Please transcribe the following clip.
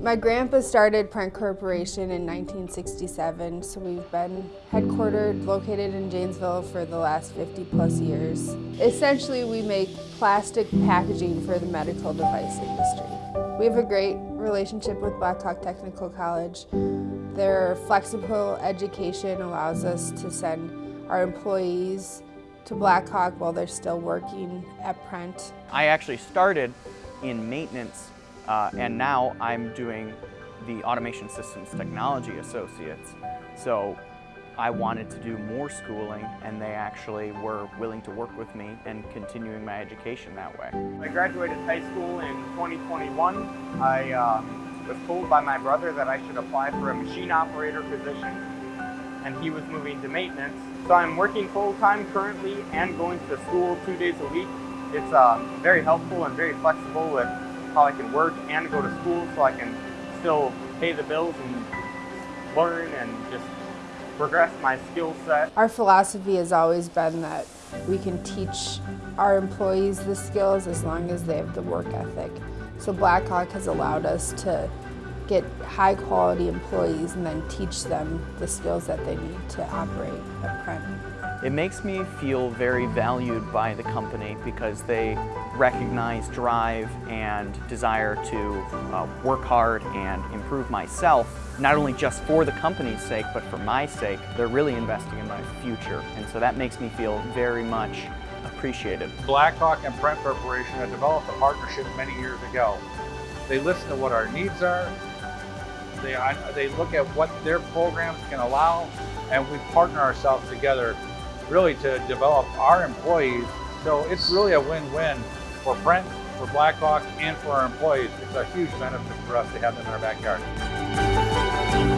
My grandpa started Prent Corporation in 1967, so we've been headquartered, located in Janesville for the last 50 plus years. Essentially, we make plastic packaging for the medical device industry. We have a great relationship with Blackhawk Technical College. Their flexible education allows us to send our employees to Blackhawk while they're still working at Prent. I actually started in maintenance uh, and now I'm doing the Automation Systems Technology Associates. So I wanted to do more schooling and they actually were willing to work with me and continuing my education that way. I graduated high school in 2021. I um, was told by my brother that I should apply for a machine operator position and he was moving to maintenance. So I'm working full-time currently and going to school two days a week. It's uh, very helpful and very flexible with how I can work and go to school so I can still pay the bills and learn and just progress my skill set. Our philosophy has always been that we can teach our employees the skills as long as they have the work ethic. So Blackhawk has allowed us to get high quality employees and then teach them the skills that they need to operate at Prent. It makes me feel very valued by the company because they recognize drive and desire to uh, work hard and improve myself, not only just for the company's sake, but for my sake. They're really investing in my future, and so that makes me feel very much appreciated. Blackhawk and Prent Corporation have developed a partnership many years ago. They listen to what our needs are, they, they look at what their programs can allow, and we partner ourselves together really to develop our employees. So it's really a win-win for Prent, for Blackhawk, and for our employees. It's a huge benefit for us to have them in our backyard.